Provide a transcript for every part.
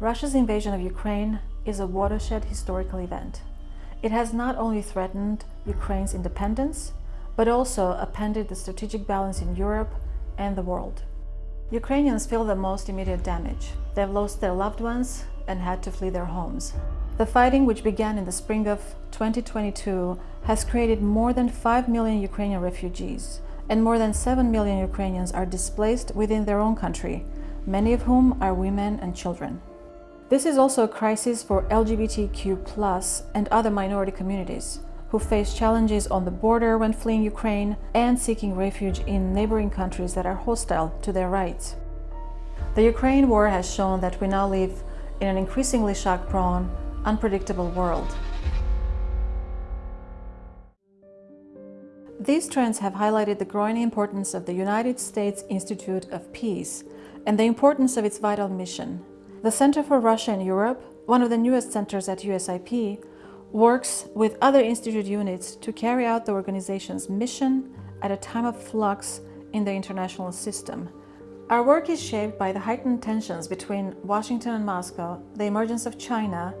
Russia's invasion of Ukraine is a watershed historical event. It has not only threatened Ukraine's independence, but also upended the strategic balance in Europe and the world. Ukrainians feel the most immediate damage. They've lost their loved ones and had to flee their homes. The fighting, which began in the spring of 2022, has created more than 5 million Ukrainian refugees, and more than 7 million Ukrainians are displaced within their own country, many of whom are women and children. This is also a crisis for LGBTQ and other minority communities who face challenges on the border when fleeing Ukraine and seeking refuge in neighboring countries that are hostile to their rights. The Ukraine war has shown that we now live in an increasingly shock-prone, unpredictable world. These trends have highlighted the growing importance of the United States Institute of Peace and the importance of its vital mission the Center for Russia and Europe, one of the newest centers at USIP, works with other institute units to carry out the organization's mission at a time of flux in the international system. Our work is shaped by the heightened tensions between Washington and Moscow, the emergence of China,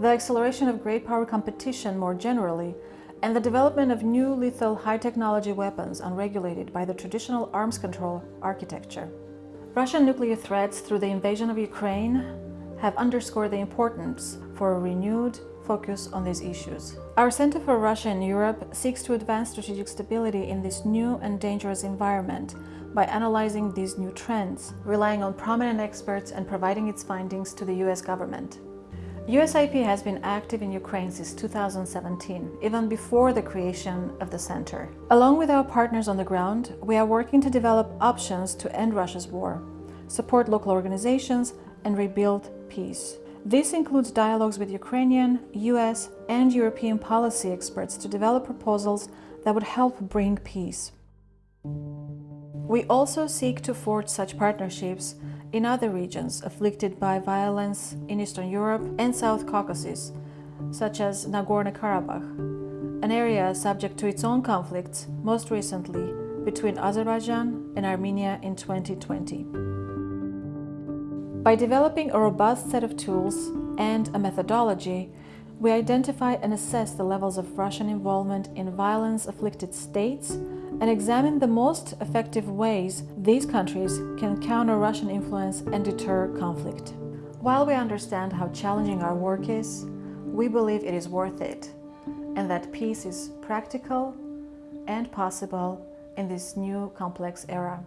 the acceleration of great power competition more generally, and the development of new lethal high-technology weapons unregulated by the traditional arms control architecture. Russian nuclear threats through the invasion of Ukraine have underscored the importance for a renewed focus on these issues. Our Center for Russia and Europe seeks to advance strategic stability in this new and dangerous environment by analyzing these new trends, relying on prominent experts and providing its findings to the US government. USIP has been active in Ukraine since 2017, even before the creation of the center. Along with our partners on the ground, we are working to develop options to end Russia's war, support local organizations, and rebuild peace. This includes dialogues with Ukrainian, US, and European policy experts to develop proposals that would help bring peace. We also seek to forge such partnerships in other regions afflicted by violence in Eastern Europe and South Caucasus, such as Nagorno-Karabakh, an area subject to its own conflicts, most recently between Azerbaijan and Armenia in 2020. By developing a robust set of tools and a methodology, we identify and assess the levels of Russian involvement in violence-afflicted states and examine the most effective ways these countries can counter Russian influence and deter conflict. While we understand how challenging our work is, we believe it is worth it and that peace is practical and possible in this new complex era.